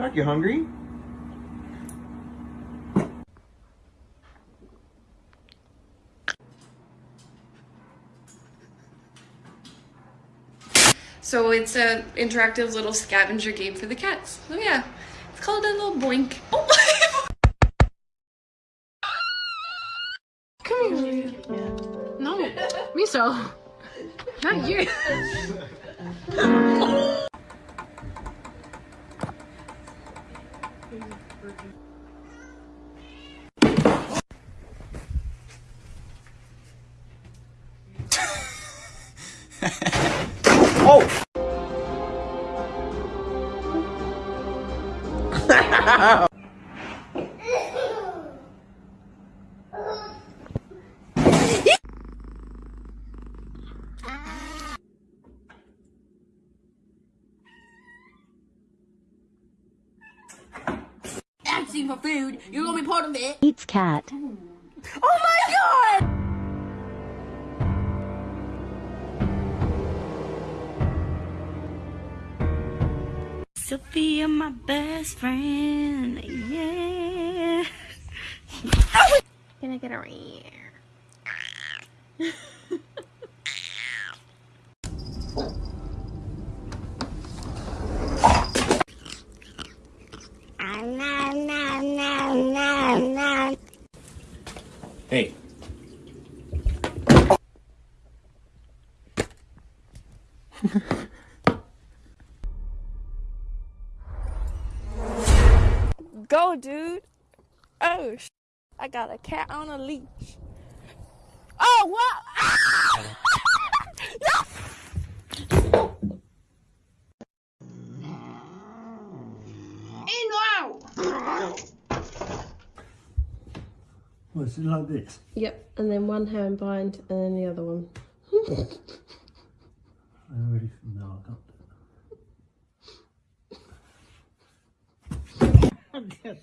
cat. You hungry? So it's a interactive little scavenger game for the cats. So yeah, it's called a little boink. Oh. Come here. No, Miso. Not you. oh! Asking for food, you're gonna be part of it. Eats cat. Oh my god! Sophia, my best friend. Yeah. Can I get a ring? Hey. Go, dude. Oh, sh- I got a cat on a leash. Oh, what? Was it like this? Yep, and then one hand bind and then the other one. I already know I can't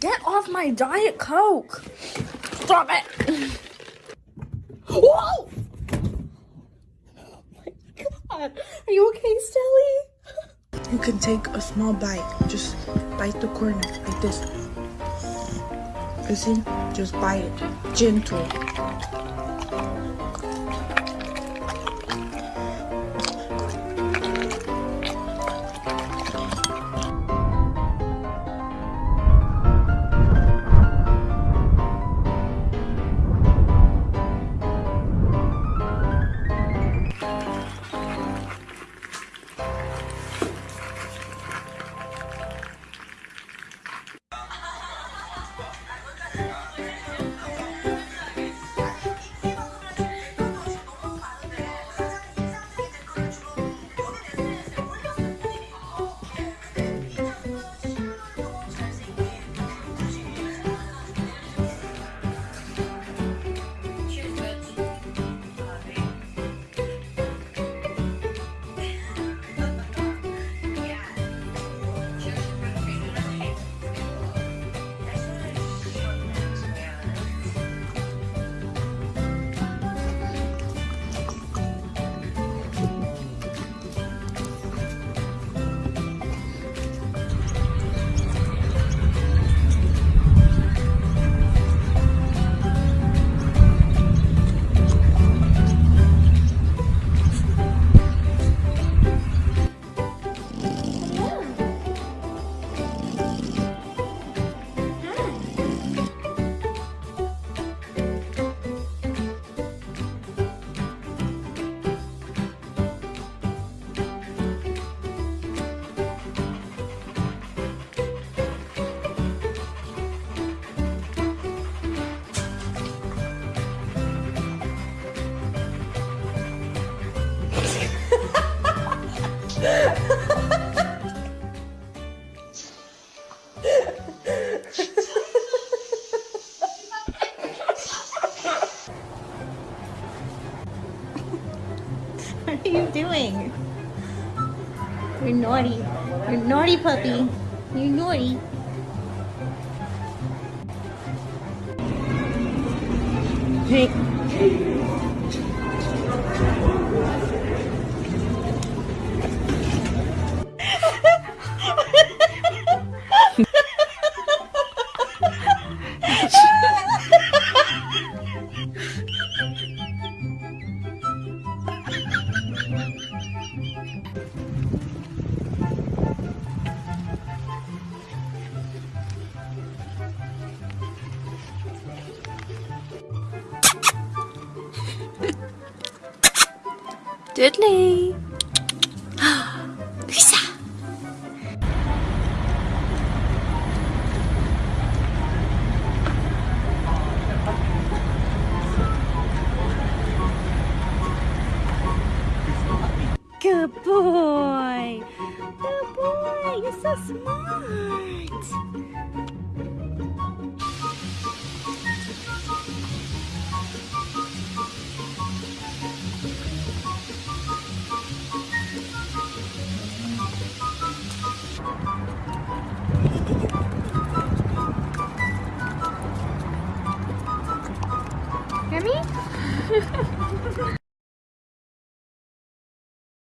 Get off my Diet Coke. Stop it. Whoa! Oh my God. Are you okay, Stelly? You can take a small bite. Just bite the corner like this. You see? Just bite it. Gentle. You doing? You're naughty. You're naughty puppy. You're naughty. Hey, Dudley. Good boy. Good boy. You're so smart.